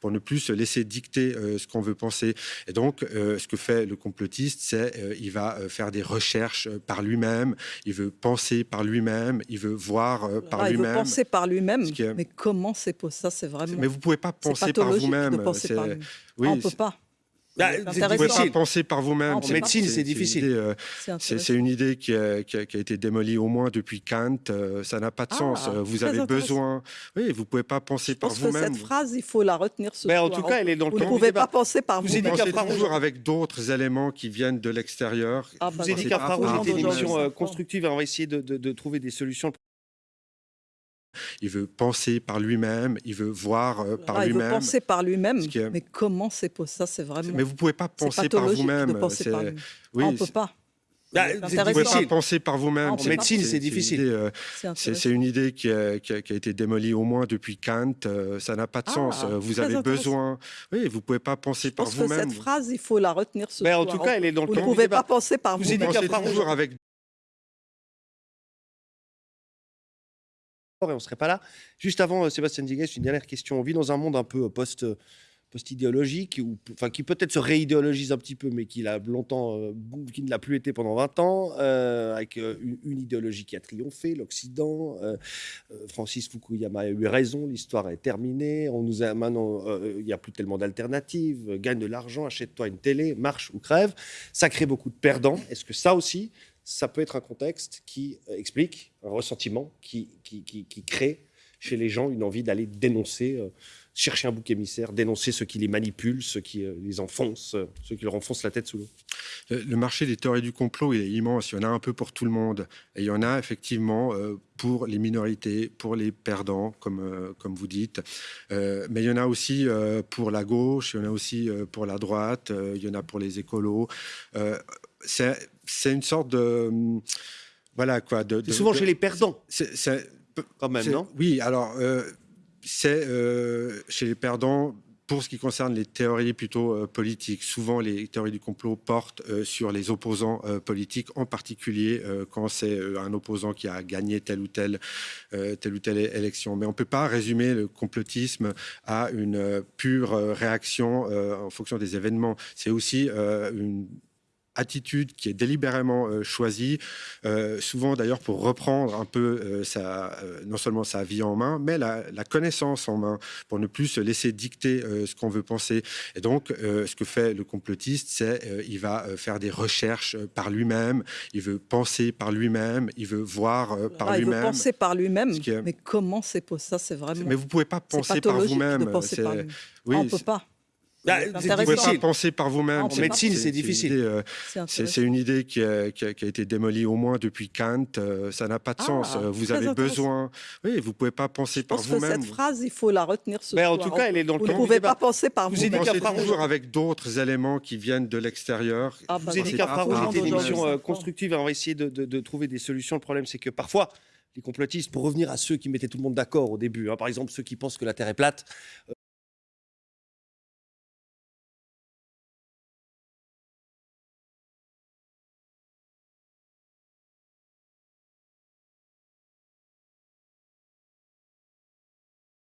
pour ne plus se laisser dicter ce qu'on veut penser. Et donc, ce que fait le complotiste, c'est il va faire des recherches par lui-même, il veut penser par lui-même, il veut voir par Ah, il veut lui-même. penser par lui-même. Est- Mais comment c'est possible Ça, c'est vraiment. Mais vous pouvez pas penser par vous-même. lui-même. Oui, Ah, on peut pas. Bah, vous pouvez pas penser par vous-même. En En médecine, c'est difficile. euh, C'est une idée qui a, qui a- qui a été démolie au moins depuis Kant. euh, ça n'a pas de Ah, sens. Euh, Vous avez besoin. Oui, vous pouvez pas penser Je par vous-même. cette phrase, il faut la retenir ce Ben, en soir. tout cas, elle est dans le Vous ne pouvez pas penser par Vous vous. aidez Pensez toujours avec d'autres éléments qui viennent de l'extérieur. Ah, bah, vous Farouche, tout le c'était une émission constructive et on va essayer de trouver des solutions. Il veut penser par lui-même. Il veut voir euh, par Ah, il veut lui-même. penser par lui-même. Est- Mais comment c'est possible Ça, c'est vraiment. Mais vous pouvez pas penser par pathologique vous-même. de penser C'est- par lui-même. Oui, Ah, on peut c'est- pas. Bah, vous intéressant. pouvez pas difficile. penser par vous-même. En C'est- médecine, c'est une difficile. idée, euh, C'est une idée qui a, qui a- qui a été démolie au moins depuis Kant. euh, ça n'a pas de Ah, sens. Vous avez besoin. Oui, vous pouvez pas penser Je par vous-même. cette phrase, il faut la retenir ce Ben, en soir. tout cas, elle est dans le Vous ne pouvez pas penser par Vous vous-même. aidez qu'à Pensez toujours avec et on serait pas là. Juste avant, euh, Sébastien Digues, une dernière question. On vit dans un monde un peu euh, post, euh, post-idéologique, ou, enfin, qui peut-être se réidéologise un petit peu, mais qui, l'a longtemps, qui ne l'a plus été pendant 20 ans, avec une, une idéologie qui a triomphé, l'Occident. Francis Fukuyama a eu raison, l'histoire est terminée. On nous a maintenant, il n'y a plus tellement d'alternatives. Gagne de l'argent, achète-toi une télé, marche ou crève. Ça crée beaucoup de perdants. Est-ce que ça aussi, ça peut être un contexte qui euh, explique un ressentiment, qui, qui, qui, crée chez les gens une envie d'aller dénoncer, euh, chercher un bouc émissaire, dénoncer ceux qui les manipulent, ceux qui euh, les enfoncent, ceux qui leur enfoncent la tête sous l'eau. Le marché des théories du complot, est immense. Il y en a un peu pour tout le monde. Et il y en a effectivement pour les minorités, pour les perdants, comme, comme vous dites. Mais il y en a aussi pour la gauche, il y en a aussi pour la droite, il y en a pour les écolos. C'est c'est une sorte de. hum, Voilà quoi. De, souvent de- chez les perdants, c'est- quand même, non? Oui, alors, euh, c'est euh, chez les perdants, pour ce qui concerne les théories plutôt euh, politiques, souvent les théories du complot portent sur les opposants politiques, en particulier quand c'est un opposant qui a gagné telle ou telle, telle ou telle élection. Mais on ne peut pas résumer le complotisme à une pure réaction en fonction des événements. C'est aussi une attitude qui est délibérément euh, choisie, euh, souvent d'ailleurs pour reprendre un peu euh, sa, non seulement sa vie en main, mais la, la connaissance en main, pour ne plus se laisser dicter ce qu'on veut penser. Et donc, ce que fait le complotiste, c'est il va faire des recherches par lui-même, il veut penser par lui-même, il veut voir par Ah, il veut lui-même. penser par lui-même. Est- Mais comment c'est possible? Ça, c'est vraiment. Mais vous pouvez pas penser par vous-même. lui-même. oui, Ah, on peut c'est- pas. Bah, C'est vous difficile. penser par vous-même. En En médecine, c'est difficile. euh, C'est une idée qui a, qui a- qui a été démolie au moins depuis Kant. euh, ça n'a pas de Ah, sens. Euh, Vous avez besoin. Oui, vous pouvez pas penser Je par vous-même. cette phrase, il faut la retenir ce Ben, en tout cas, elle est dans le Vous ne pouvez pas penser par Vous vous-même. aidez qu'à Pensez toujours avec d'autres éléments qui viennent de l'extérieur. Ah, bah, Vous dans avez dit une émission constructive et on va essayer de, de- de trouver des solutions. Le problème, c'est que parfois, les complotistes, pour revenir à ceux qui mettaient tout le monde d'accord au début, hein, par exemple ceux qui pensent que la Terre est plate,